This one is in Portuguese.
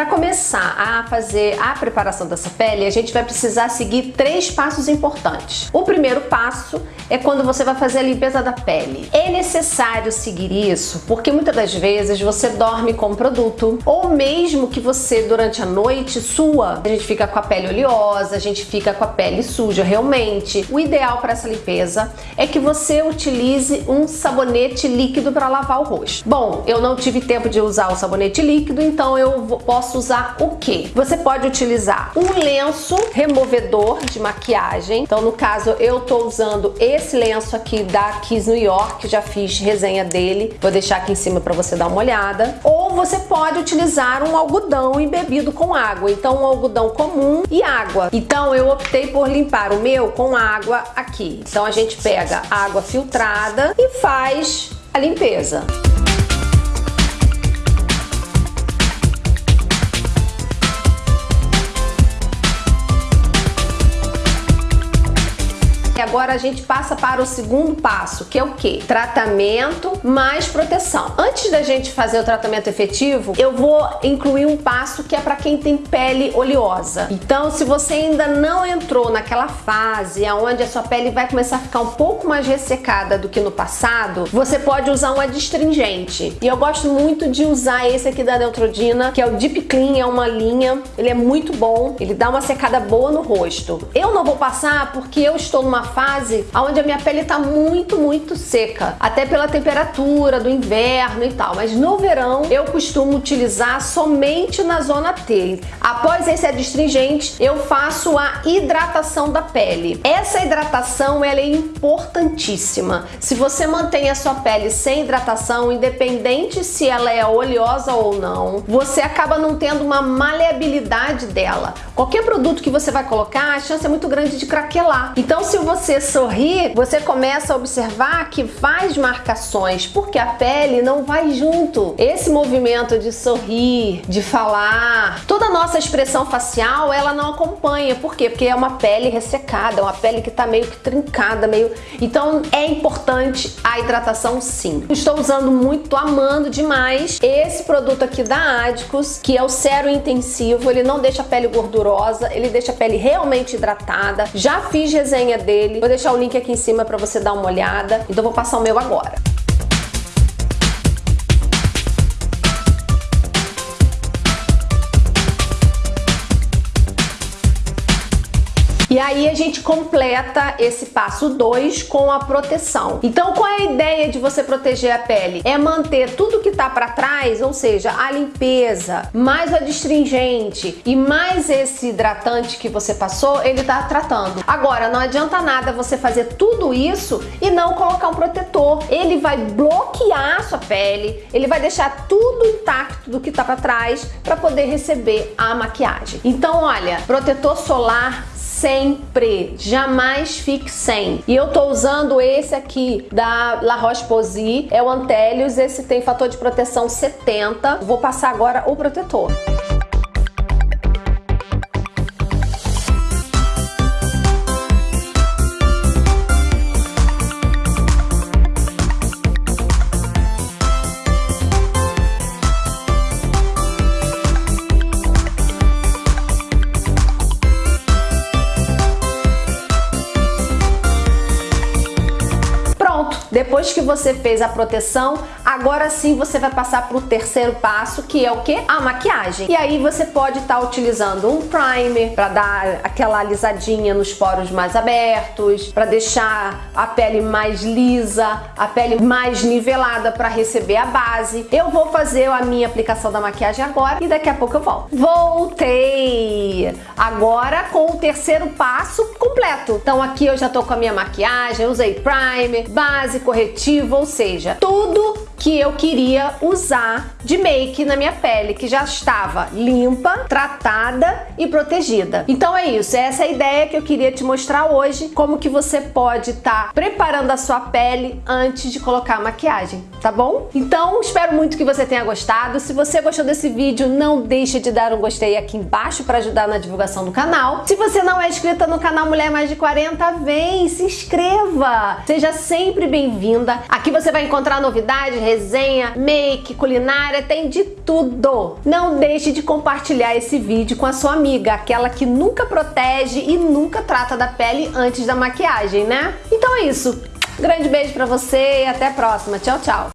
строка começar a fazer a preparação dessa pele, a gente vai precisar seguir três passos importantes. O primeiro passo é quando você vai fazer a limpeza da pele. É necessário seguir isso porque muitas das vezes você dorme com o produto ou mesmo que você durante a noite sua, a gente fica com a pele oleosa, a gente fica com a pele suja realmente. O ideal para essa limpeza é que você utilize um sabonete líquido para lavar o rosto. Bom, eu não tive tempo de usar o sabonete líquido, então eu posso usar o que? Você pode utilizar um lenço removedor de maquiagem. Então, no caso, eu tô usando esse lenço aqui da Kiss New York, já fiz resenha dele. Vou deixar aqui em cima para você dar uma olhada. Ou você pode utilizar um algodão embebido com água. Então, um algodão comum e água. Então, eu optei por limpar o meu com água aqui. Então, a gente pega água filtrada e faz a limpeza. Agora a gente passa para o segundo passo, que é o que? Tratamento mais proteção. Antes da gente fazer o tratamento efetivo, eu vou incluir um passo que é para quem tem pele oleosa. Então, se você ainda não entrou naquela fase onde a sua pele vai começar a ficar um pouco mais ressecada do que no passado, você pode usar um adstringente. E eu gosto muito de usar esse aqui da Neutrogena, que é o Deep Clean, é uma linha, ele é muito bom, ele dá uma secada boa no rosto. Eu não vou passar porque eu estou numa fase onde a minha pele está muito, muito seca, até pela temperatura do inverno e tal. Mas no verão eu costumo utilizar somente na zona T. Após esse adstringente, eu faço a hidratação da pele. Essa hidratação ela é importantíssima. Se você mantém a sua pele sem hidratação, independente se ela é oleosa ou não, você acaba não tendo uma maleabilidade dela. Qualquer produto que você vai colocar, a chance é muito grande de craquelar. Então, se você você sorrir, você começa a observar que faz marcações, porque a pele não vai junto. Esse movimento de sorrir, de falar, toda a nossa expressão facial, ela não acompanha. Por quê? Porque é uma pele ressecada, uma pele que tá meio que trincada, meio... Então, é importante a hidratação sim. Estou usando muito, amando demais esse produto aqui da Adicus, que é o Cero Intensivo. Ele não deixa a pele gordurosa, ele deixa a pele realmente hidratada. Já fiz resenha dele. Vou deixar o link aqui em cima para você dar uma olhada. Então vou passar o meu agora. E aí a gente completa esse passo 2 com a proteção. Então qual é a ideia de você proteger a pele? É manter tudo que tá para trás, ou seja, a limpeza, mais o adstringente e mais esse hidratante que você passou, ele tá tratando. Agora, não adianta nada você fazer tudo isso e não colocar um protetor. Ele vai bloquear a sua pele, ele vai deixar tudo intacto do que tá para trás para poder receber a maquiagem. Então, olha, protetor solar sempre, jamais fique sem. E eu tô usando esse aqui da La Roche-Posay, é o Antelius, esse tem fator de proteção 70. Vou passar agora o protetor. Depois que você fez a proteção, agora sim você vai passar para o terceiro passo, que é o que? A maquiagem. E aí você pode estar tá utilizando um primer para dar aquela alisadinha nos poros mais abertos, para deixar a pele mais lisa, a pele mais nivelada para receber a base. Eu vou fazer a minha aplicação da maquiagem agora e daqui a pouco eu volto. Voltei! Agora com o terceiro passo completo. Então aqui eu já tô com a minha maquiagem, usei primer, base, corretivo, ou seja, tudo que eu queria usar de make na minha pele, que já estava limpa, tratada e protegida. Então é isso, essa é a ideia que eu queria te mostrar hoje, como que você pode estar tá preparando a sua pele antes de colocar a maquiagem, tá bom? Então espero muito que você tenha gostado. Se você gostou desse vídeo, não deixe de dar um gostei aqui embaixo para ajudar na divulgação do canal. Se você não é inscrita no canal Mulher Mais de 40, vem, se inscreva! Seja sempre bem-vinda. Aqui você vai encontrar novidades, resenha, make, culinária, tem de tudo. Não deixe de compartilhar esse vídeo com a sua amiga, aquela que nunca protege e nunca trata da pele antes da maquiagem, né? Então é isso. Grande beijo pra você e até a próxima. Tchau, tchau.